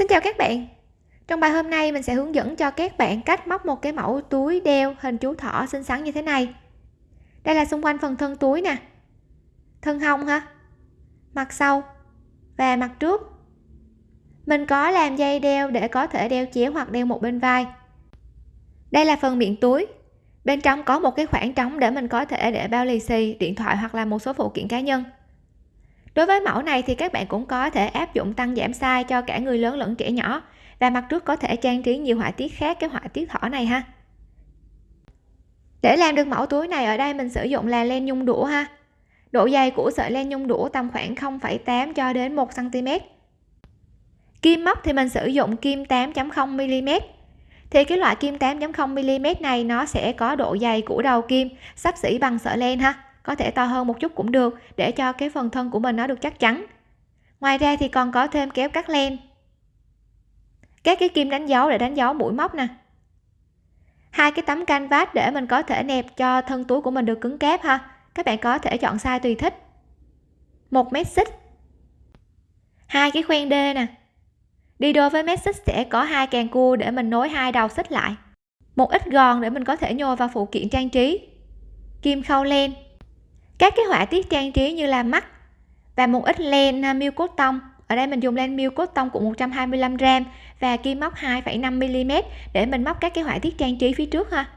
Xin chào các bạn. Trong bài hôm nay mình sẽ hướng dẫn cho các bạn cách móc một cái mẫu túi đeo hình chú thỏ xinh xắn như thế này. Đây là xung quanh phần thân túi nè. Thân hông ha Mặt sau Và mặt trước. Mình có làm dây đeo để có thể đeo chéo hoặc đeo một bên vai. Đây là phần miệng túi. Bên trong có một cái khoảng trống để mình có thể để bao lì xì, điện thoại hoặc là một số phụ kiện cá nhân đối với mẫu này thì các bạn cũng có thể áp dụng tăng giảm size cho cả người lớn lẫn trẻ nhỏ. Và mặt trước có thể trang trí nhiều họa tiết khác cái họa tiết thỏ này ha. Để làm được mẫu túi này ở đây mình sử dụng là len nhung đũa ha. Độ dày của sợi len nhung đũa tầm khoảng 0,8 cho đến 1 cm kim móc thì mình sử dụng kim 8.0 mm thì cái loại kim 8.0 mm này nó sẽ có độ dày của đầu kim sắp xỉ bằng sợi len ha có thể to hơn một chút cũng được, để cho cái phần thân của mình nó được chắc chắn. Ngoài ra thì còn có thêm kéo cắt len. Các cái kim đánh dấu để đánh dấu mũi móc nè. Hai cái tấm canvas để mình có thể nẹp cho thân túi của mình được cứng cáp ha. Các bạn có thể chọn size tùy thích. Một mét xích. Hai cái khoen đê nè. Đi đôi với mét xích sẽ có hai càng cua để mình nối hai đầu xích lại. Một ít gòn để mình có thể nhồi vào phụ kiện trang trí. Kim khâu len các cái họa tiết trang trí như là mắt và một ít len à, miêu cốt tông. Ở đây mình dùng len miêu cốt tông của 125 gram và kim móc 2,5 mm để mình móc các cái họa tiết trang trí phía trước ha.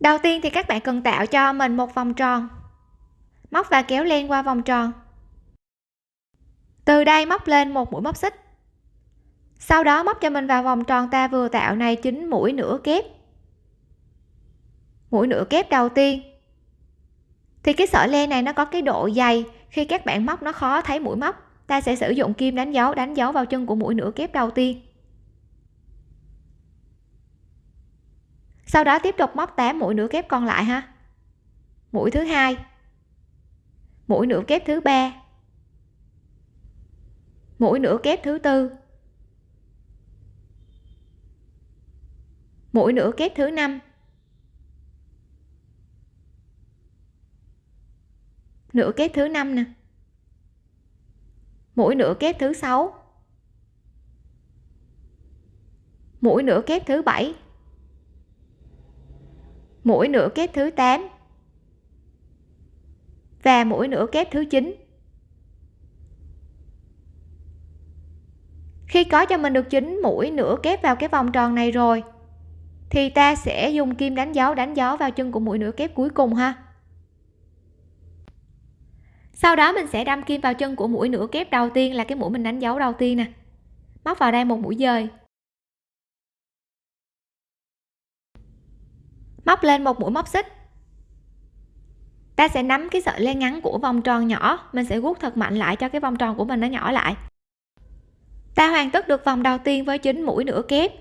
Đầu tiên thì các bạn cần tạo cho mình một vòng tròn. Móc và kéo len qua vòng tròn. Từ đây móc lên một mũi móc xích. Sau đó móc cho mình vào vòng tròn ta vừa tạo này chính mũi nửa kép. Mũi nửa kép đầu tiên thì cái sợi len này nó có cái độ dày. Khi các bạn móc nó khó thấy mũi móc. Ta sẽ sử dụng kim đánh dấu đánh dấu vào chân của mũi nửa kép đầu tiên. Sau đó tiếp tục móc 8 mũi nửa kép còn lại ha. Mũi thứ hai. Mũi nửa kép thứ ba. Mũi nửa kép thứ tư. Mũi nửa kép thứ năm. Nửa kép thứ năm nè. Mũi nửa kép thứ sáu. Mũi nửa kép thứ bảy. Mũi nửa kép thứ 8 và mũi nửa kép thứ 9 khi có cho mình được chín mũi nửa kép vào cái vòng tròn này rồi, thì ta sẽ dùng kim đánh dấu đánh dấu vào chân của mũi nửa kép cuối cùng ha sau đó mình sẽ đâm kim vào chân của mũi nửa kép đầu tiên là cái mũi mình đánh dấu đầu tiên nè. Móc vào đây một mũi dời. Móc lên một mũi móc xích. Ta sẽ nắm cái sợi len ngắn của vòng tròn nhỏ. Mình sẽ guốc thật mạnh lại cho cái vòng tròn của mình nó nhỏ lại. Ta hoàn tất được vòng đầu tiên với chín mũi nửa kép.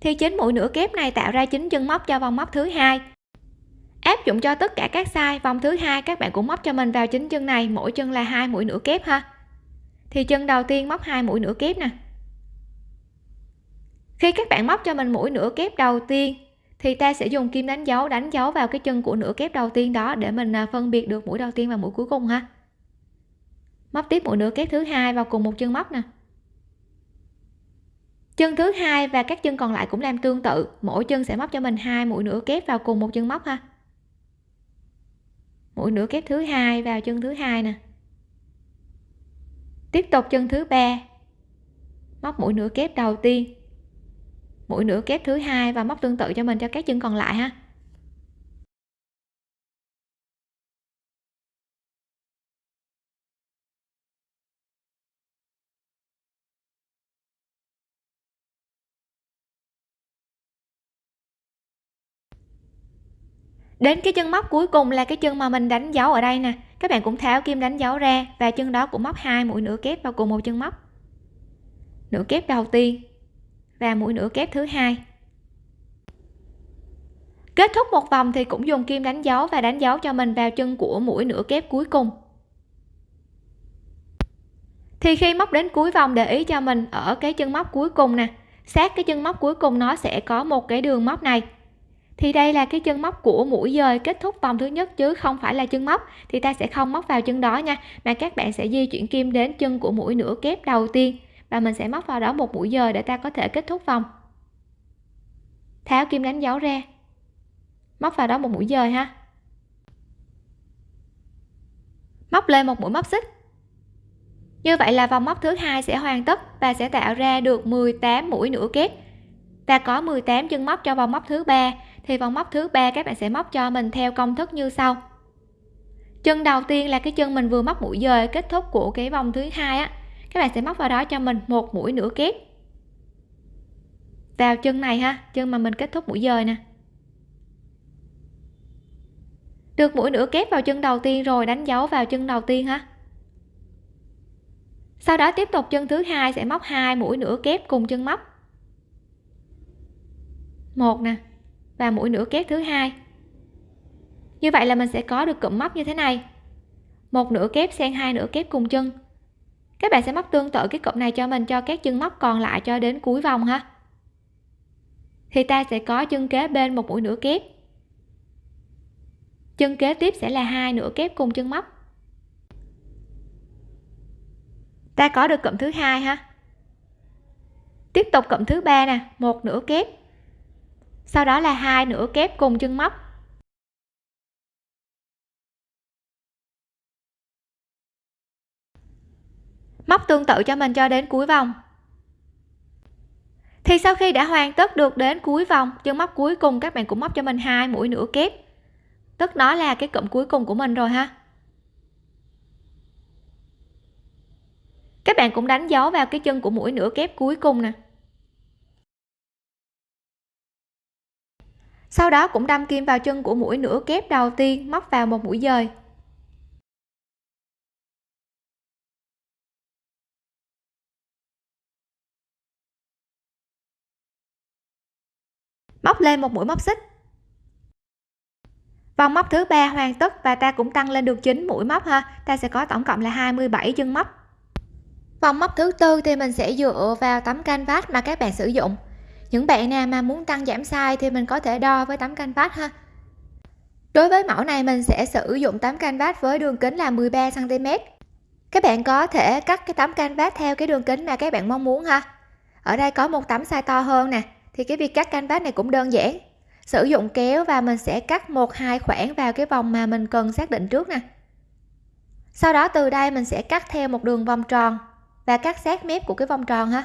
Thì chín mũi nửa kép này tạo ra chín chân móc cho vòng móc thứ hai áp dụng cho tất cả các size, vòng thứ hai các bạn cũng móc cho mình vào chính chân này, mỗi chân là hai mũi nửa kép ha. Thì chân đầu tiên móc hai mũi nửa kép nè. Khi các bạn móc cho mình mũi nửa kép đầu tiên, thì ta sẽ dùng kim đánh dấu đánh dấu vào cái chân của nửa kép đầu tiên đó để mình à, phân biệt được mũi đầu tiên và mũi cuối cùng ha. Móc tiếp mũi nửa kép thứ hai vào cùng một chân móc nè. Chân thứ hai và các chân còn lại cũng làm tương tự, mỗi chân sẽ móc cho mình hai mũi nửa kép vào cùng một chân móc ha mũi nửa kép thứ hai, vào chân thứ hai nè. Tiếp tục chân thứ ba. Móc mũi nửa kép đầu tiên. Mũi nửa kép thứ hai và móc tương tự cho mình cho các chân còn lại ha. Đến cái chân móc cuối cùng là cái chân mà mình đánh dấu ở đây nè. Các bạn cũng tháo kim đánh dấu ra và chân đó cũng móc hai mũi nửa kép vào cùng một chân móc. Nửa kép đầu tiên và mũi nửa kép thứ hai. Kết thúc một vòng thì cũng dùng kim đánh dấu và đánh dấu cho mình vào chân của mũi nửa kép cuối cùng. Thì khi móc đến cuối vòng để ý cho mình ở cái chân móc cuối cùng nè, sát cái chân móc cuối cùng nó sẽ có một cái đường móc này thì đây là cái chân móc của mũi dời kết thúc vòng thứ nhất chứ không phải là chân móc. Thì ta sẽ không móc vào chân đó nha, mà các bạn sẽ di chuyển kim đến chân của mũi nửa kép đầu tiên. Và mình sẽ móc vào đó một mũi dời để ta có thể kết thúc vòng. Tháo kim đánh dấu ra. Móc vào đó một mũi dời ha. Móc lên một mũi móc xích. Như vậy là vòng móc thứ hai sẽ hoàn tất và sẽ tạo ra được 18 mũi nửa kép. Ta có 18 chân móc cho vòng móc thứ ba thì vòng móc thứ ba các bạn sẽ móc cho mình theo công thức như sau. Chân đầu tiên là cái chân mình vừa móc mũi dời, kết thúc của cái vòng thứ hai á. Các bạn sẽ móc vào đó cho mình một mũi nửa kép. Vào chân này ha, chân mà mình kết thúc mũi dời nè. Được mũi nửa kép vào chân đầu tiên rồi, đánh dấu vào chân đầu tiên ha. Sau đó tiếp tục chân thứ hai sẽ móc hai mũi nửa kép cùng chân móc. Một nè và mũi nửa kép thứ hai. Như vậy là mình sẽ có được cụm móc như thế này. Một nửa kép xen hai nửa kép cùng chân. Các bạn sẽ móc tương tự cái cụm này cho mình cho các chân móc còn lại cho đến cuối vòng ha. Thì ta sẽ có chân kế bên một mũi nửa kép. Chân kế tiếp sẽ là hai nửa kép cùng chân móc. Ta có được cụm thứ hai ha. Tiếp tục cụm thứ ba nè, một nửa kép sau đó là hai nửa kép cùng chân móc. Móc tương tự cho mình cho đến cuối vòng. Thì sau khi đã hoàn tất được đến cuối vòng, chân móc cuối cùng các bạn cũng móc cho mình hai mũi nửa kép. Tức nó là cái cụm cuối cùng của mình rồi ha. Các bạn cũng đánh dấu vào cái chân của mũi nửa kép cuối cùng nè. Sau đó cũng đâm kim vào chân của mũi nửa kép đầu tiên, móc vào một mũi dời. Móc lên một mũi móc xích. Vòng móc thứ ba hoàn tất và ta cũng tăng lên được 9 mũi móc ha. Ta sẽ có tổng cộng là 27 chân móc. Vòng móc thứ tư thì mình sẽ dựa vào tấm canvas mà các bạn sử dụng những bạn nào mà muốn tăng giảm size thì mình có thể đo với tấm canvas ha. Đối với mẫu này mình sẽ sử dụng tấm canvas với đường kính là 13 cm các bạn có thể cắt cái tấm canvas theo cái đường kính mà các bạn mong muốn ha. Ở đây có một tấm size to hơn nè, thì cái việc cắt canvas này cũng đơn giản. Sử dụng kéo và mình sẽ cắt một, hai khoảng vào cái vòng mà mình cần xác định trước nè. Sau đó từ đây mình sẽ cắt theo một đường vòng tròn và cắt sát mép của cái vòng tròn ha.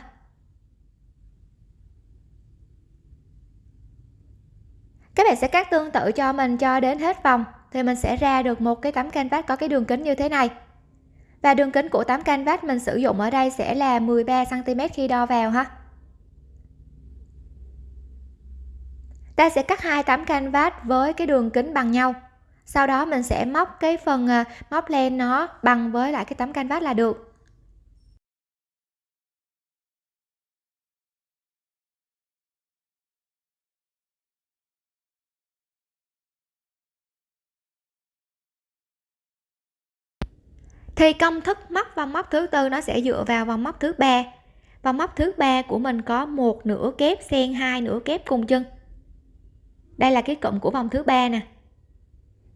Các bạn sẽ cắt tương tự cho mình cho đến hết vòng, thì mình sẽ ra được một cái tấm canvas có cái đường kính như thế này. Và đường kính của tấm canvas mình sử dụng ở đây sẽ là 13 cm khi đo vào ha. Ta sẽ cắt hai tấm canvas với cái đường kính bằng nhau. Sau đó mình sẽ móc cái phần à, móc len nó bằng với lại cái tấm canvas là được. Thì công thức móc vòng móc thứ tư nó sẽ dựa vào vòng móc thứ ba. Vòng móc thứ ba của mình có một nửa kép xen hai nửa kép cùng chân. Đây là cái cụm của vòng thứ ba nè.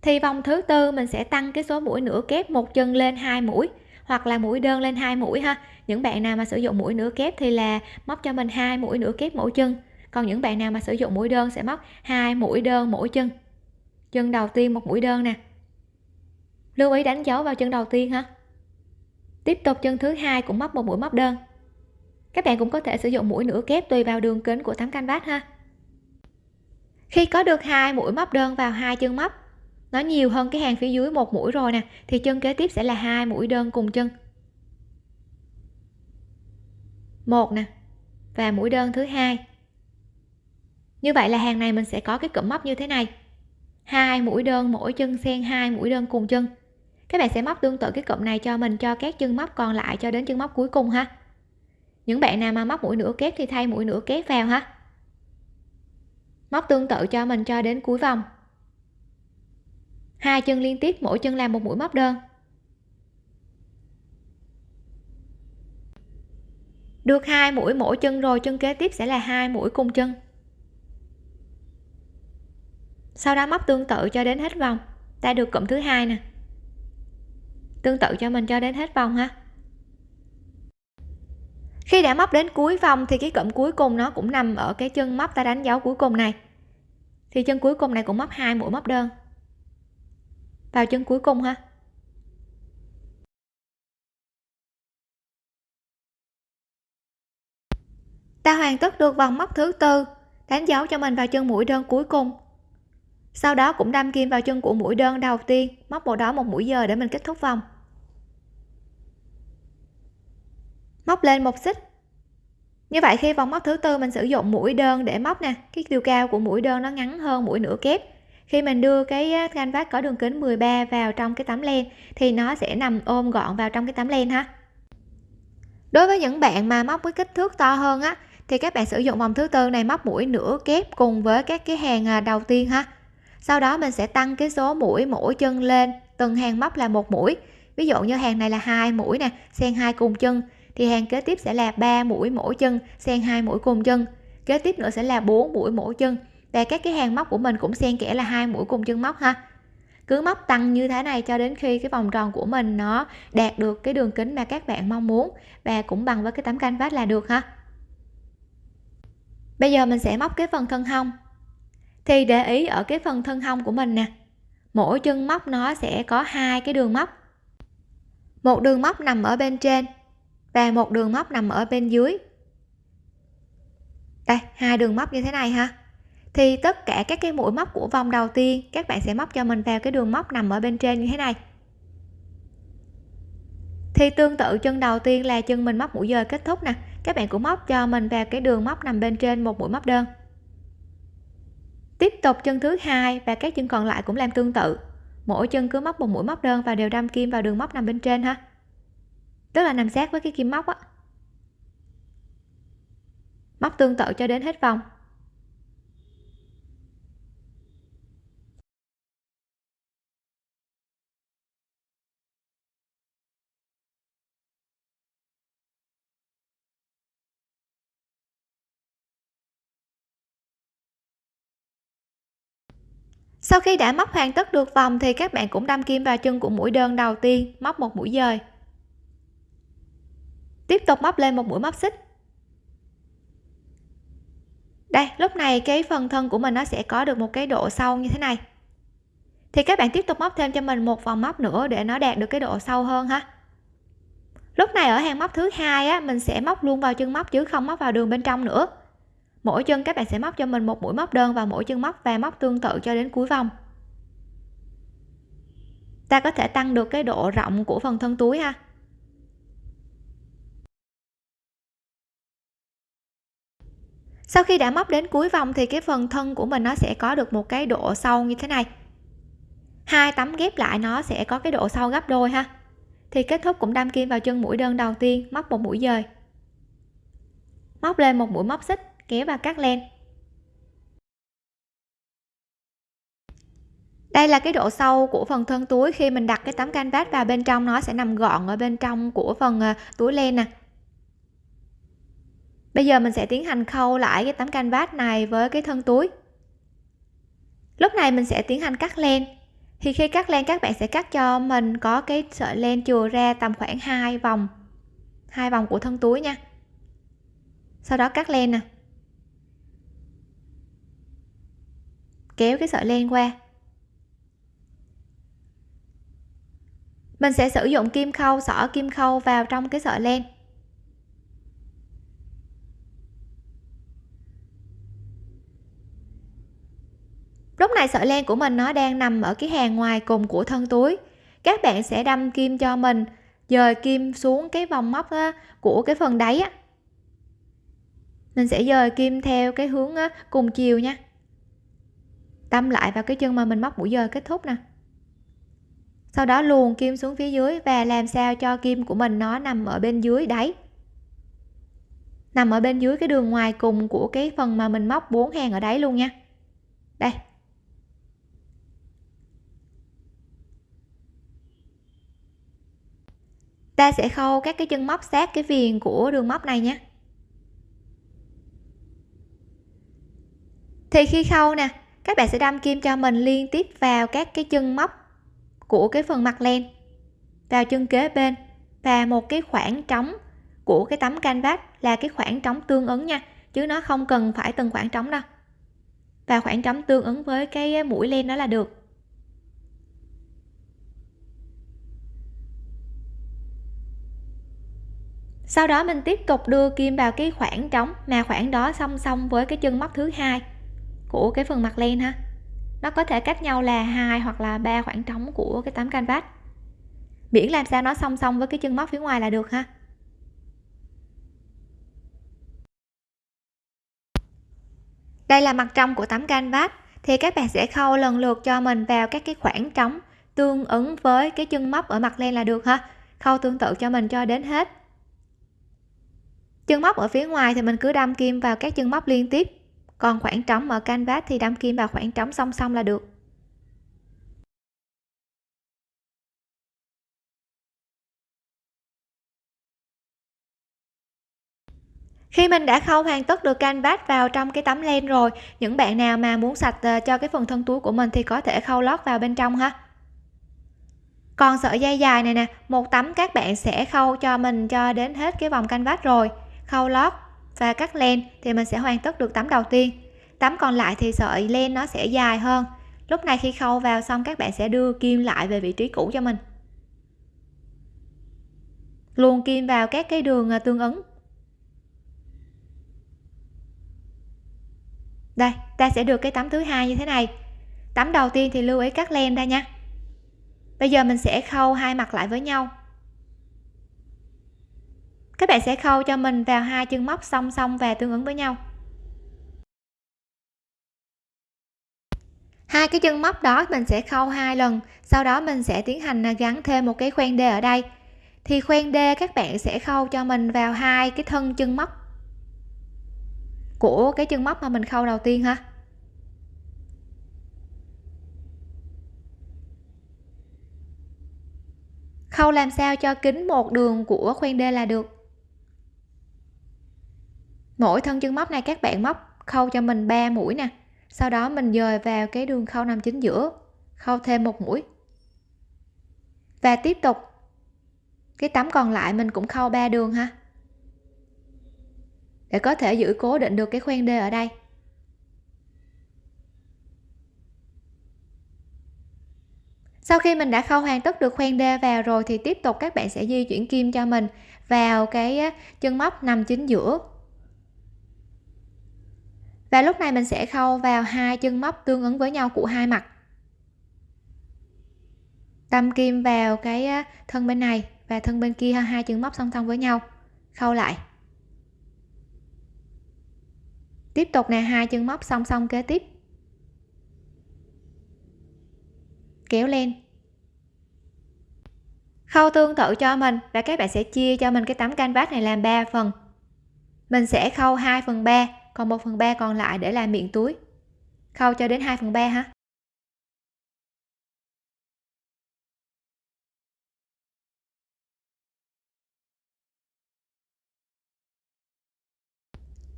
Thì vòng thứ tư mình sẽ tăng cái số mũi nửa kép một chân lên hai mũi, hoặc là mũi đơn lên hai mũi ha. Những bạn nào mà sử dụng mũi nửa kép thì là móc cho mình hai mũi nửa kép mỗi chân. Còn những bạn nào mà sử dụng mũi đơn sẽ móc hai mũi đơn mỗi chân. Chân đầu tiên một mũi đơn nè lưu ý đánh dấu vào chân đầu tiên ha. Tiếp tục chân thứ hai cũng móc một mũi móc đơn. Các bạn cũng có thể sử dụng mũi nửa kép tùy vào đường kính của tấm canvas ha. Khi có được hai mũi móc đơn vào hai chân móc, nó nhiều hơn cái hàng phía dưới một mũi rồi nè, thì chân kế tiếp sẽ là hai mũi đơn cùng chân. Một nè, và mũi đơn thứ hai. Như vậy là hàng này mình sẽ có cái cụm móc như thế này. Hai mũi đơn mỗi chân xen hai mũi đơn cùng chân các bạn sẽ móc tương tự cái cụm này cho mình, cho các chân móc còn lại, cho đến chân móc cuối cùng ha. Những bạn nào mà móc mũi nửa kép thì thay mũi nửa kép vào ha. Móc tương tự cho mình cho đến cuối vòng. Hai chân liên tiếp, mỗi chân làm một mũi móc đơn. Được hai mũi mỗi chân rồi, chân kế tiếp sẽ là hai mũi cùng chân. Sau đó móc tương tự cho đến hết vòng. Ta được cụm thứ hai nè tương tự cho mình cho đến hết vòng ha. Khi đã móc đến cuối vòng thì cái cụm cuối cùng nó cũng nằm ở cái chân móc ta đánh dấu cuối cùng này. Thì chân cuối cùng này cũng móc hai mũi móc đơn. Vào chân cuối cùng ha. Ta hoàn tất được vòng móc thứ tư, đánh dấu cho mình vào chân mũi đơn cuối cùng. Sau đó cũng đâm kim vào chân của mũi đơn đầu tiên, móc bộ đó một mũi giờ để mình kết thúc vòng. Móc lên một xích. Như vậy khi vòng móc thứ tư, mình sử dụng mũi đơn để móc nè. Cái chiều cao của mũi đơn nó ngắn hơn mũi nửa kép. Khi mình đưa cái canvas có đường kính 13 vào trong cái tấm len, thì nó sẽ nằm ôm gọn vào trong cái tấm len ha. Đối với những bạn mà móc với kích thước to hơn á, thì các bạn sử dụng vòng thứ tư này móc mũi nửa kép cùng với các cái hàng à, đầu tiên ha. Sau đó mình sẽ tăng cái số mũi mỗi chân lên, từng hàng móc là một mũi. Ví dụ như hàng này là hai mũi nè, xen hai cùng chân thì hàng kế tiếp sẽ là 3 mũi mỗi chân, xen hai mũi cùng chân. Kế tiếp nữa sẽ là 4 mũi mỗi chân. Và các cái hàng móc của mình cũng xen kẽ là hai mũi cùng chân móc ha. Cứ móc tăng như thế này cho đến khi cái vòng tròn của mình nó đạt được cái đường kính mà các bạn mong muốn. Và cũng bằng với cái tấm canvas là được ha. Bây giờ mình sẽ móc cái phần thân hông. Thì để ý ở cái phần thân hông của mình nè, mỗi chân móc nó sẽ có hai cái đường móc. Một đường móc nằm ở bên trên và một đường móc nằm ở bên dưới. Đây, hai đường móc như thế này ha. Thì tất cả các cái mũi móc của vòng đầu tiên, các bạn sẽ móc cho mình vào cái đường móc nằm ở bên trên như thế này. Thì tương tự chân đầu tiên là chân mình móc mũi dời kết thúc nè. Các bạn cũng móc cho mình vào cái đường móc nằm bên trên một mũi móc đơn. Tiếp tục chân thứ hai và các chân còn lại cũng làm tương tự. Mỗi chân cứ móc một mũi móc đơn và đều đâm kim vào đường móc nằm bên trên ha tức là nằm sát với cái kim móc á. Móc tương tự cho đến hết vòng. Sau khi đã móc hoàn tất được vòng thì các bạn cũng đâm kim vào chân của mũi đơn đầu tiên, móc một mũi dời tiếp tục móc lên một mũi móc xích. Đây, lúc này cái phần thân của mình nó sẽ có được một cái độ sâu như thế này. Thì các bạn tiếp tục móc thêm cho mình một vòng móc nữa để nó đạt được cái độ sâu hơn ha. Lúc này ở hàng móc thứ hai á, mình sẽ móc luôn vào chân móc chứ không móc vào đường bên trong nữa. Mỗi chân các bạn sẽ móc cho mình một mũi móc đơn vào mỗi chân móc và móc tương tự cho đến cuối vòng. Ta có thể tăng được cái độ rộng của phần thân túi ha. Sau khi đã móc đến cuối vòng thì cái phần thân của mình nó sẽ có được một cái độ sâu như thế này. Hai tấm ghép lại nó sẽ có cái độ sâu gấp đôi ha. Thì kết thúc cũng đâm kim vào chân mũi đơn đầu tiên, móc một mũi dời. Móc lên một mũi móc xích, kéo vào cắt len. Đây là cái độ sâu của phần thân túi. Khi mình đặt cái tấm canvas vào bên trong, nó sẽ nằm gọn ở bên trong của phần à, túi len nè bây giờ mình sẽ tiến hành khâu lại cái tấm canvas này với cái thân túi. Lúc này mình sẽ tiến hành cắt len. Thì khi cắt len, các bạn sẽ cắt cho mình có cái sợi len chừa ra tầm khoảng hai vòng hai vòng của thân túi nha. Sau đó cắt len nè. Kéo cái sợi len qua. Mình sẽ sử dụng kim khâu, xỏ kim khâu vào trong cái sợi len. Lúc này sợi len của mình nó đang nằm ở cái hàng ngoài cùng của thân túi. Các bạn sẽ đâm kim cho mình, dời kim xuống cái vòng móc của cái phần đáy á. Mình sẽ dời kim theo cái hướng cùng chiều nha. Đâm lại vào cái chân mà mình móc mũi dời kết thúc nè. Sau đó luồn kim xuống phía dưới và làm sao cho kim của mình nó nằm ở bên dưới đáy. Nằm ở bên dưới cái đường ngoài cùng của cái phần mà mình móc bốn hàng ở đáy luôn nha. Đây. Ta sẽ khâu các cái chân móc sát cái viền của đường móc này nhé. Thì khi khâu nè, các bạn sẽ đâm kim cho mình liên tiếp vào các cái chân móc của cái phần mặt len, vào chân kế bên. Và một cái khoảng trống của cái tấm canvas là cái khoảng trống tương ứng nha, chứ nó không cần phải từng khoảng trống đâu. Và khoảng trống tương ứng với cái mũi len đó là được. Sau đó mình tiếp tục đưa kim vào cái khoảng trống mà khoảng đó song song với cái chân móc thứ hai của cái phần mặt len ha. Nó có thể cách nhau là hai hoặc là ba khoảng trống của cái tấm canvas. Miễn làm sao nó song song với cái chân móc phía ngoài là được ha. Đây là mặt trong của tấm canvas, thì các bạn sẽ khâu lần lượt cho mình vào các cái khoảng trống tương ứng với cái chân móc ở mặt len là được ha. Khâu tương tự cho mình cho đến hết chân móc ở phía ngoài thì mình cứ đâm kim vào các chân móc liên tiếp. Còn khoảng trống ở canvas thì đâm kim vào khoảng trống song song là được. Khi mình đã khâu hoàn tất được canvas vào trong cái tấm len rồi, những bạn nào mà muốn sạch ờ, cho cái phần thân túi của mình thì có thể khâu lót vào bên trong ha. Còn sợi dây dài này nè, một tấm các bạn sẽ khâu cho mình cho đến hết cái vòng canvas rồi khâu lót và cắt len thì mình sẽ hoàn tất được tấm đầu tiên. Tấm còn lại thì sợi len nó sẽ dài hơn. Lúc này khi khâu vào xong, các bạn sẽ đưa kim lại về vị trí cũ cho mình. Luồn kim vào các cái đường à, tương ứng. Đây, ta sẽ được cái tấm thứ hai như thế này. Tấm đầu tiên thì lưu ý cắt len ra nha. Bây giờ mình sẽ khâu hai mặt lại với nhau các bạn sẽ khâu cho mình vào hai chân móc song song và tương ứng với nhau. Hai cái chân móc đó mình sẽ khâu hai lần, sau đó mình sẽ tiến hành gắn thêm một cái khoen d ở đây. Thì khoen d các bạn sẽ khâu cho mình vào hai cái thân chân móc của cái chân móc mà mình khâu đầu tiên ha. Khâu làm sao cho kính một đường của khoen d là được mỗi thân chân móc này các bạn móc khâu cho mình 3 mũi nè. Sau đó mình dời vào cái đường khâu nằm chính giữa, khâu thêm một mũi. Và tiếp tục, cái tấm còn lại mình cũng khâu ba đường ha. Để có thể giữ cố định được cái khoen đê ở đây. Sau khi mình đã khâu hoàn tất được khoen đê vào rồi thì tiếp tục các bạn sẽ di chuyển kim cho mình vào cái chân móc nằm chính giữa và lúc này mình sẽ khâu vào hai chân móc tương ứng với nhau của hai mặt. Đâm kim vào cái thân bên này và thân bên kia hai chân móc song song với nhau. Khâu lại. Tiếp tục nè, hai chân móc song song kế tiếp. Kéo lên. Khâu tương tự cho mình và các bạn sẽ chia cho mình cái tấm canvas này làm 3 phần. Mình sẽ khâu 2 phần 3 còn 1 phần 3 còn lại để làm miệng túi. Khâu cho đến 2 phần 3 ha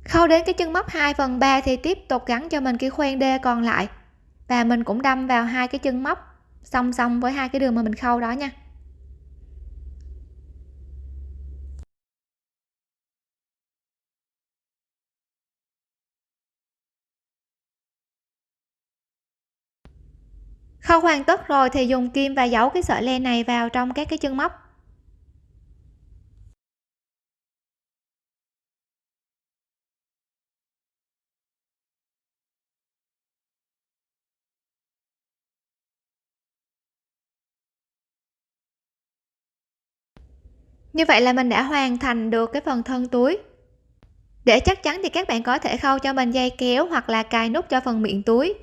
khâu đến cái chân móc 2 phần 3 thì tiếp tục gắn cho mình cái khoen đê còn lại. Và mình cũng đâm vào hai cái chân móc song song với hai cái đường mà mình khâu đó nha. Khâu hoàn tất rồi thì dùng kim và giấu cái sợi len này vào trong các cái chân móc. Như vậy là mình đã hoàn thành được cái phần thân túi. Để chắc chắn thì các bạn có thể khâu cho mình dây kéo hoặc là cài nút cho phần miệng túi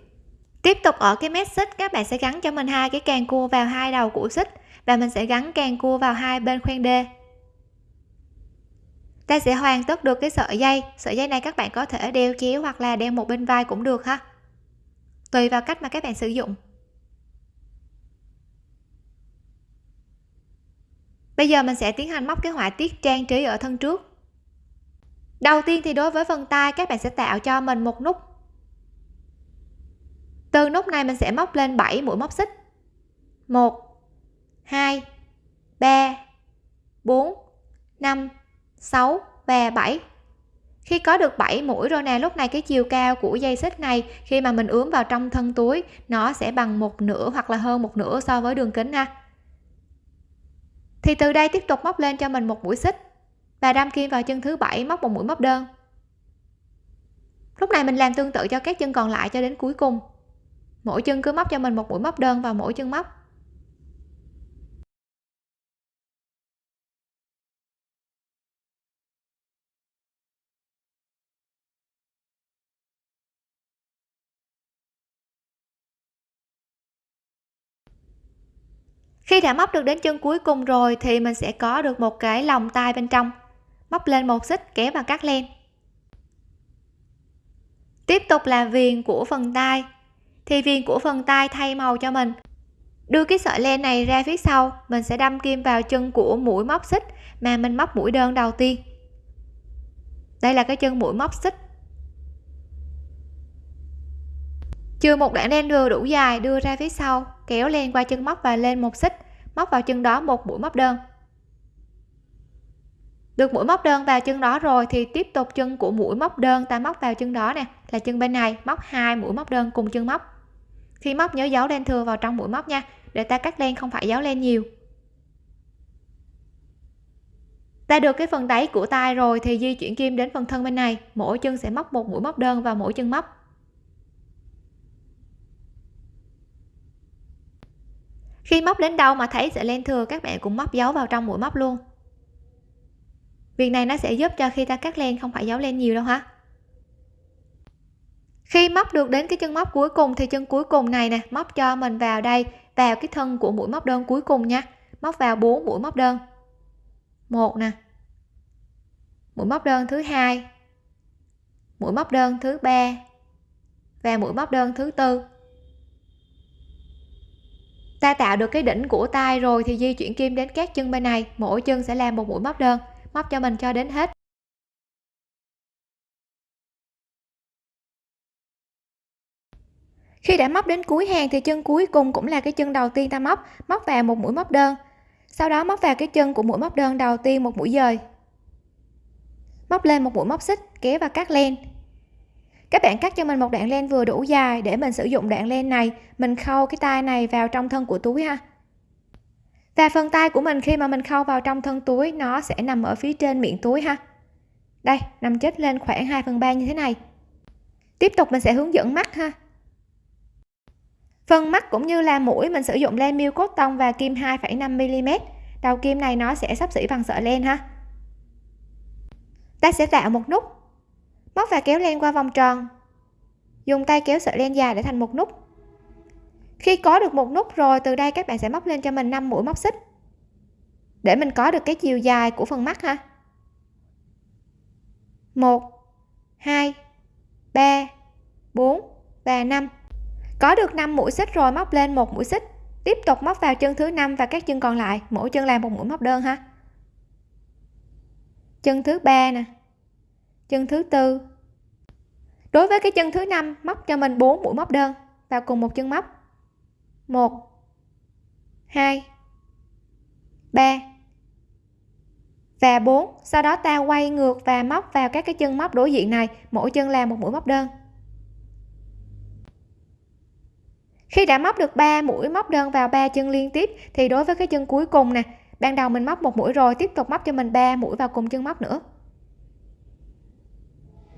tiếp tục ở cái mép xích các bạn sẽ gắn cho mình hai cái càng cua vào hai đầu của xích và mình sẽ gắn càng cua vào hai bên khoen đê. Ta sẽ hoàn tất được cái sợi dây. Sợi dây này các bạn có thể đeo chéo hoặc là đeo một bên vai cũng được ha. Tùy vào cách mà các bạn sử dụng. Bây giờ mình sẽ tiến hành móc cái họa tiết trang trí ở thân trước. Đầu tiên thì đối với phần tay, các bạn sẽ tạo cho mình một nút từ nút này mình sẽ móc lên 7 mũi móc xích. 1 2 3 4 5 6 và 7 khi có được 7 mũi rồi nè, lúc này cái chiều cao của dây xích này, khi mà mình ướm vào trong thân túi, nó sẽ bằng một nửa hoặc là hơn một nửa so với đường kính ha. Thì từ đây tiếp tục móc lên cho mình một mũi xích và đâm kim vào chân thứ bảy, móc một mũi móc đơn. Lúc này mình làm tương tự cho các chân còn lại cho đến cuối cùng mỗi chân cứ móc cho mình một mũi móc đơn vào mỗi chân móc. Khi đã móc được đến chân cuối cùng rồi thì mình sẽ có được một cái lòng tay bên trong. Móc lên một xích, kéo và cắt len. Tiếp tục là viền của phần tay thì viền của phần tay thay màu cho mình. Đưa cái sợi len này ra phía sau, mình sẽ đâm kim vào chân của mũi móc xích mà mình móc mũi đơn đầu tiên. Đây là cái chân mũi móc xích. Chưa một đoạn len vừa đủ dài đưa ra phía sau, kéo len qua chân móc và lên một xích, móc vào chân đó một mũi móc đơn. Được mũi móc đơn vào chân đó rồi thì tiếp tục chân của mũi móc đơn ta móc vào chân đó nè, là chân bên này, móc hai mũi móc đơn cùng chân móc khi móc, nhớ giấu len thừa vào trong mũi móc nha. Để ta cắt len không phải giấu len nhiều. Ta được cái phần đáy của tay rồi thì di chuyển kim đến phần thân bên này. Mỗi chân sẽ móc một mũi móc đơn vào mỗi chân móc. Khi móc đến đâu mà thấy sẽ len thừa, các bạn cũng móc dấu vào trong mũi móc luôn. Việc này nó sẽ giúp cho khi ta cắt len, không phải dấu len nhiều đâu ha khi móc được đến cái chân móc cuối cùng thì chân cuối cùng này nè, móc cho mình vào đây, vào cái thân của mũi móc đơn cuối cùng nha. Móc vào 4 mũi móc đơn. Một nè. Mũi móc đơn thứ hai. Mũi móc đơn thứ ba. Và mũi móc đơn thứ tư. Ta tạo được cái đỉnh của tay rồi thì di chuyển kim đến các chân bên này. Mỗi chân sẽ làm một mũi móc đơn. Móc cho mình cho đến hết. Khi đã móc đến cuối hàng thì chân cuối cùng cũng là cái chân đầu tiên ta móc móc vào một mũi móc đơn. Sau đó móc vào cái chân của mũi móc đơn đầu tiên một mũi dời. Móc lên một mũi móc xích, kéo và cắt len. Các bạn cắt cho mình một đoạn len vừa đủ dài để mình sử dụng đoạn len này. Mình khâu cái tay này vào trong thân của túi ha. Và phần tay của mình khi mà mình khâu vào trong thân túi, nó sẽ nằm ở phía trên miệng túi ha. Đây, nằm chết lên khoảng 2 phần 3 như thế này. Tiếp tục mình sẽ hướng dẫn mắt ha phần mắt cũng như là mũi mình sử dụng len miêu cốt tông và kim 2,5 mm đầu kim này nó sẽ sắp xỉ bằng sợi len ha. Ta sẽ tạo một nút. Móc và kéo len qua vòng tròn. Dùng tay kéo sợi len dài để thành một nút. Khi có được một nút rồi từ đây các bạn sẽ móc lên cho mình 5 mũi móc xích. Để mình có được cái chiều dài của phần mắt ha. 1 2 3 4 và 5 có được 5 mũi xích rồi, móc lên một mũi xích. Tiếp tục móc vào chân thứ năm và các chân còn lại. Mỗi chân làm một mũi móc đơn ha. Chân thứ ba nè. Chân thứ tư. Đối với cái chân thứ năm, móc cho mình 4 mũi móc đơn vào cùng một chân móc. 1 2 3 và 4 sau đó ta quay ngược và móc vào các cái chân móc đối diện này. Mỗi chân làm một mũi móc đơn. Khi đã móc được 3 mũi móc đơn vào ba chân liên tiếp, thì đối với cái chân cuối cùng nè, ban đầu mình móc một mũi rồi, tiếp tục móc cho mình 3 mũi vào cùng chân móc nữa.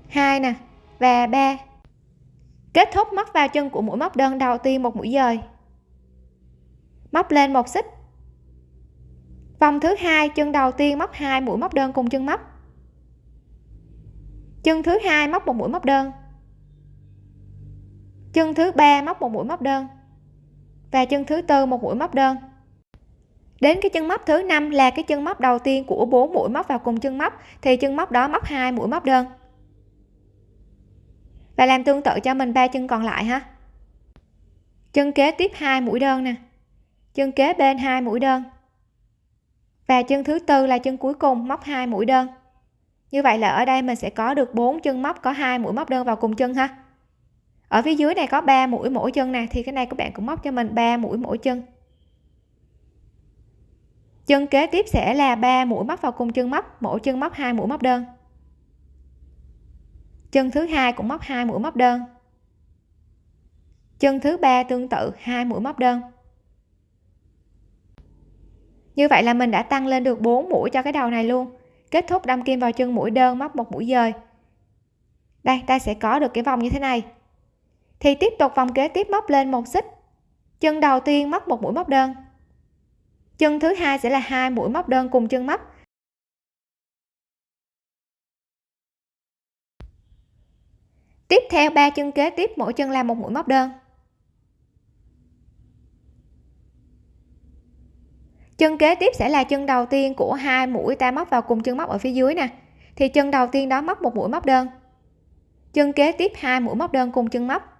Hai nè, và ba. Kết thúc móc vào chân của mũi móc đơn đầu tiên một mũi dời. Móc lên một xích. Vòng thứ hai, chân đầu tiên móc hai mũi móc đơn cùng chân móc. Chân thứ hai móc một mũi móc đơn chân thứ ba móc một mũi móc đơn. Và chân thứ tư một mũi móc đơn. Đến cái chân móc thứ năm là cái chân móc đầu tiên của bốn mũi móc vào cùng chân móc, thì chân móc đó móc hai mũi móc đơn. Và làm tương tự cho mình ba chân còn lại ha. Chân kế tiếp hai mũi đơn nè. Chân kế bên hai mũi đơn. Và chân thứ tư là chân cuối cùng móc hai mũi đơn. Như vậy là ở đây mình sẽ có được bốn chân móc có hai mũi móc đơn vào cùng chân ha ở phía dưới này có 3 mũi mỗi chân nè, thì cái này các bạn cũng móc cho mình 3 mũi mỗi chân. Chân kế tiếp sẽ là 3 mũi móc vào cùng chân móc mỗi chân móc hai mũi móc đơn. Chân thứ hai cũng móc hai mũi móc đơn. Chân thứ ba tương tự, hai mũi móc đơn. Như vậy là mình đã tăng lên được 4 mũi cho cái đầu này luôn. Kết thúc đâm kim vào chân mũi đơn, móc một mũi dời. Đây, ta sẽ có được cái vòng như thế này thì tiếp tục vòng kế tiếp móc lên một xích. Chân đầu tiên móc một mũi móc đơn. Chân thứ hai sẽ là hai mũi móc đơn cùng chân móc. Tiếp theo, ba chân kế tiếp, mỗi chân làm một mũi móc đơn. Chân kế tiếp sẽ là chân đầu tiên của hai mũi ta móc vào cùng chân móc ở phía dưới nè. Thì chân đầu tiên đó móc một mũi móc đơn. Chân kế tiếp hai mũi móc đơn cùng chân móc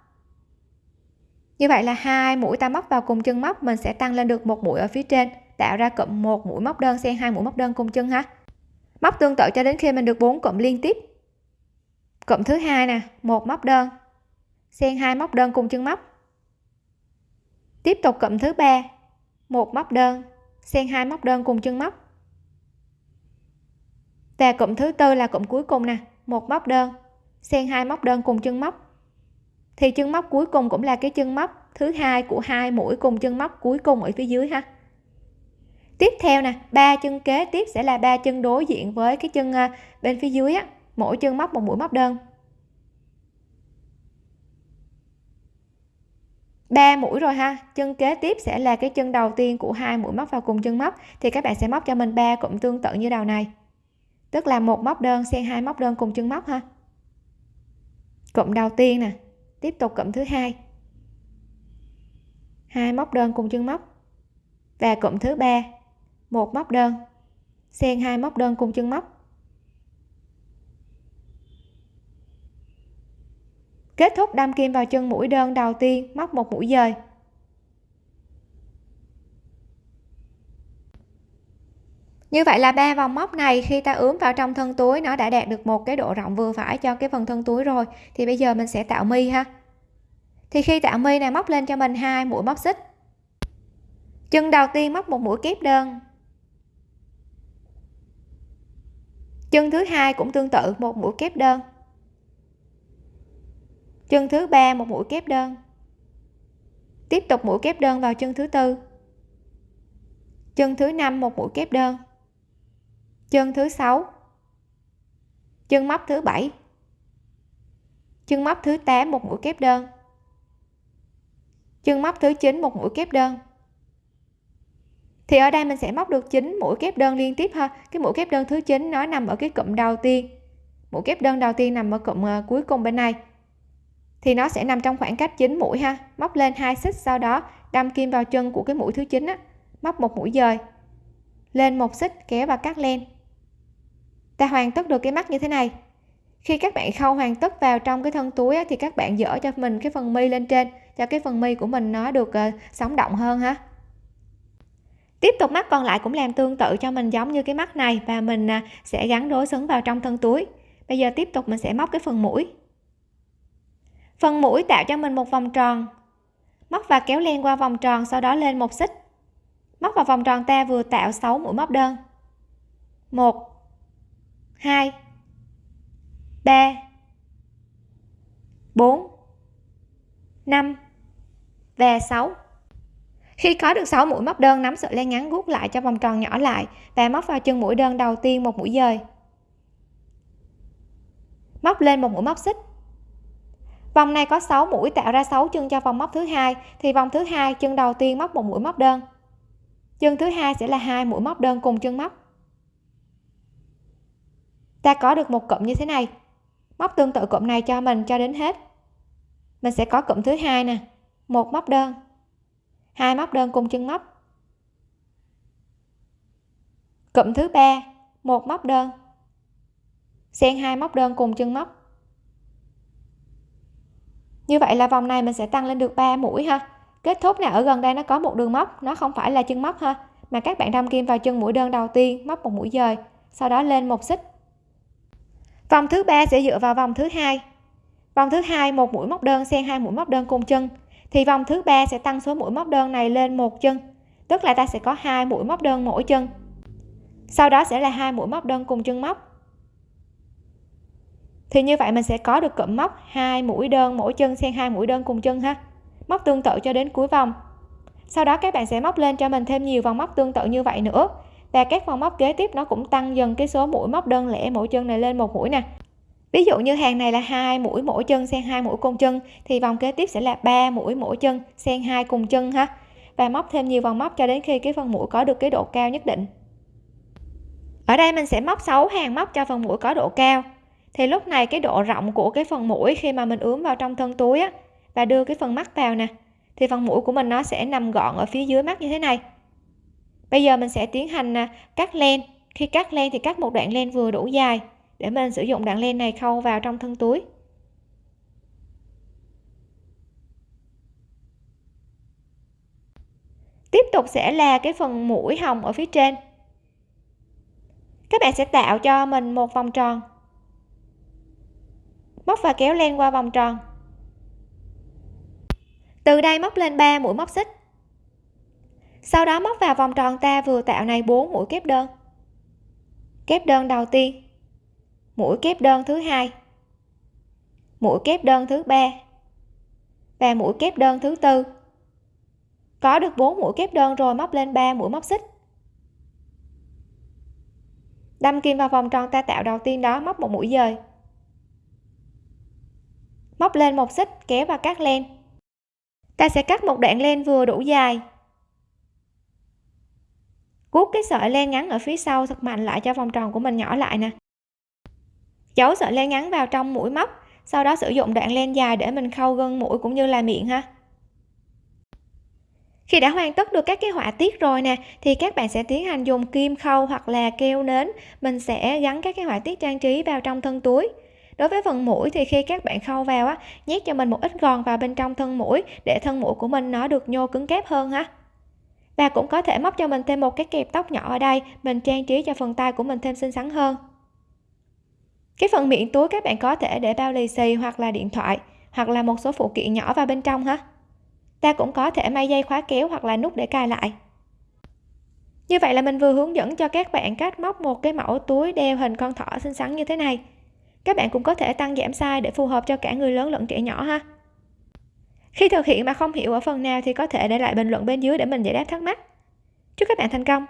như vậy là hai mũi ta móc vào cùng chân móc, mình sẽ tăng lên được một mũi ở phía trên, tạo ra cụm một mũi móc đơn xen hai mũi móc đơn cùng chân ha. Móc tương tự cho đến khi mình được bốn cụm liên tiếp. Cụm thứ hai nè, một móc đơn, xen hai móc đơn cùng chân móc. Tiếp tục cụm thứ ba, một móc đơn, xen hai móc đơn cùng chân móc. Và cụm thứ tư là cụm cuối cùng nè, một móc đơn, xen hai móc đơn cùng chân móc thì chân móc cuối cùng cũng là cái chân móc thứ hai của hai mũi cùng chân móc cuối cùng ở phía dưới ha. Tiếp theo nè, ba chân kế tiếp sẽ là ba chân đối diện với cái chân à, bên phía dưới á, mỗi chân móc một mũi móc đơn. Ba mũi rồi ha, chân kế tiếp sẽ là cái chân đầu tiên của hai mũi móc vào cùng chân móc, thì các bạn sẽ móc cho mình ba cụm tương tự như đầu này. Tức là một móc đơn xen hai móc đơn cùng chân móc ha. Cụm đầu tiên nè tiếp tục cụm thứ hai. Hai móc đơn cùng chân móc. Và cụm thứ ba, một móc đơn. Xen hai móc đơn cùng chân móc. Kết thúc đâm kim vào chân mũi đơn đầu tiên, móc một mũi dời. Như vậy là ba vòng móc này khi ta ướm vào trong thân túi, nó đã đạt được một cái độ rộng vừa phải cho cái phần thân túi rồi. Thì bây giờ mình sẽ tạo mi ha. Thì khi tạo mi này, móc lên cho mình hai mũi móc xích. Chân đầu tiên móc một mũi kép đơn. Chân thứ hai cũng tương tự, một mũi kép đơn. Chân thứ ba, một mũi kép đơn. Tiếp tục mũi kép đơn vào chân thứ tư. Chân thứ năm, một mũi kép đơn chân thứ sáu. Chân móc thứ bảy. Chân móc thứ 8 một mũi kép đơn. Chân móc thứ 9 một mũi kép đơn. Thì ở đây mình sẽ móc được 9 mũi kép đơn liên tiếp ha. Cái mũi kép đơn thứ 9 nó nằm ở cái cụm đầu tiên. Mũi kép đơn đầu tiên nằm ở cụm ờ, cuối cùng bên này. Thì nó sẽ nằm trong khoảng cách 9 mũi ha. Móc lên hai xích sau đó, đâm kim vào chân của cái mũi thứ 9 á. Móc một mũi dời. Lên một xích, kéo và cắt len ta hoàn tất được cái mắt như thế này. Khi các bạn khâu hoàn tất vào trong cái thân túi á, thì các bạn dỡ cho mình cái phần mi lên trên cho cái phần mi của mình nó được uh, sống động hơn ha. Tiếp tục mắt còn lại cũng làm tương tự cho mình giống như cái mắt này và mình uh, sẽ gắn đối xứng vào trong thân túi. Bây giờ tiếp tục mình sẽ móc cái phần mũi. Phần mũi tạo cho mình một vòng tròn. Móc và kéo len qua vòng tròn sau đó lên một xích. Móc vào vòng tròn ta vừa tạo 6 mũi móc đơn. 1 2 3 4 5 và 6 khi có được 6 mũi móc đơn, nắm sợi len ngắn gút lại cho vòng tròn nhỏ lại và móc vào chân mũi đơn đầu tiên một mũi dời. Móc lên một mũi móc xích. Vòng này có 6 mũi tạo ra 6 chân cho vòng móc thứ hai, thì vòng thứ hai chân đầu tiên móc một mũi móc đơn. Chân thứ hai sẽ là hai mũi móc đơn cùng chân móc ta có được một cụm như thế này. Móc tương tự cụm này cho mình cho đến hết. Mình sẽ có cụm thứ hai nè. Một móc đơn. Hai móc đơn cùng chân móc. Cụm thứ ba, một móc đơn. Xen hai móc đơn cùng chân móc. Như vậy là vòng này mình sẽ tăng lên được 3 mũi ha. Kết thúc nè, ở gần đây nó có một đường móc, nó không phải là chân móc ha, mà các bạn đâm kim vào chân mũi đơn đầu tiên, móc một mũi dời, sau đó lên một xích vòng thứ ba sẽ dựa vào vòng thứ hai. Vòng thứ hai, một mũi móc đơn xen hai mũi móc đơn cùng chân. Thì vòng thứ ba sẽ tăng số mũi móc đơn này lên một chân, tức là ta sẽ có hai mũi móc đơn mỗi chân. Sau đó sẽ là hai mũi móc đơn cùng chân móc. Thì như vậy mình sẽ có được cụm móc hai mũi đơn mỗi chân xen hai mũi đơn cùng chân ha. Móc tương tự cho đến cuối vòng. Sau đó các bạn sẽ móc lên cho mình thêm nhiều vòng móc tương tự như vậy nữa và các vòng móc kế tiếp nó cũng tăng dần cái số mũi móc đơn lẻ mỗi chân này lên một mũi nè. Ví dụ như hàng này là hai mũi mỗi chân xen hai mũi cùng chân, thì vòng kế tiếp sẽ là ba mũi mỗi chân xen hai cùng chân ha. Và móc thêm nhiều vòng móc cho đến khi cái phần mũi có được cái độ cao nhất định. Ở đây mình sẽ móc 6 hàng móc cho phần mũi có độ cao. Thì lúc này cái độ rộng của cái phần mũi khi mà mình ướm vào trong thân túi á, và đưa cái phần mắt vào nè, thì phần mũi của mình nó sẽ nằm gọn ở phía dưới mắt như thế này bây giờ mình sẽ tiến hành à, cắt len. Khi cắt len thì cắt một đoạn len vừa đủ dài để mình sử dụng đoạn len này khâu vào trong thân túi. Tiếp tục sẽ là cái phần mũi hồng ở phía trên. Các bạn sẽ tạo cho mình một vòng tròn. Móc và kéo len qua vòng tròn. Từ đây móc lên 3 mũi móc xích sau đó móc vào vòng tròn ta vừa tạo này 4 mũi kép đơn. Kép đơn đầu tiên. Mũi kép đơn thứ hai. Mũi kép đơn thứ ba. Và mũi kép đơn thứ tư. Có được 4 mũi kép đơn rồi móc lên 3 mũi móc xích. Đâm kim vào vòng tròn ta tạo đầu tiên đó móc một mũi dời. Móc lên một xích kéo và cắt len. Ta sẽ cắt một đoạn len vừa đủ dài cuốc cái sợi len ngắn ở phía sau thật mạnh lại cho vòng tròn của mình nhỏ lại nè. Giấu sợi len ngắn vào trong mũi móc, sau đó sử dụng đoạn len dài để mình khâu gân mũi cũng như là miệng ha. Khi đã hoàn tất được các cái họa tiết rồi nè, thì các bạn sẽ tiến hành dùng kim khâu hoặc là keo nến. Mình sẽ gắn các cái họa tiết trang trí vào trong thân túi. Đối với phần mũi thì khi các bạn khâu vào á, nhét cho mình một ít gòn vào bên trong thân mũi để thân mũi của mình nó được nhô cứng kép hơn ha và cũng có thể móc cho mình thêm một cái kẹp tóc nhỏ ở đây, mình trang trí cho phần tay của mình thêm xinh xắn hơn. Cái phần miệng túi các bạn có thể để bao lì xì hoặc là điện thoại, hoặc là một số phụ kiện nhỏ vào bên trong ha. Ta cũng có thể may dây khóa kéo hoặc là nút để cài lại. Như vậy là mình vừa hướng dẫn cho các bạn cách móc một cái mẫu túi đeo hình con thỏ xinh xắn như thế này. Các bạn cũng có thể tăng giảm size để phù hợp cho cả người lớn lẫn trẻ nhỏ ha khi thực hiện mà không hiểu ở phần nào thì có thể để lại bình luận bên dưới để mình giải đáp thắc mắc. Chúc các bạn thành công!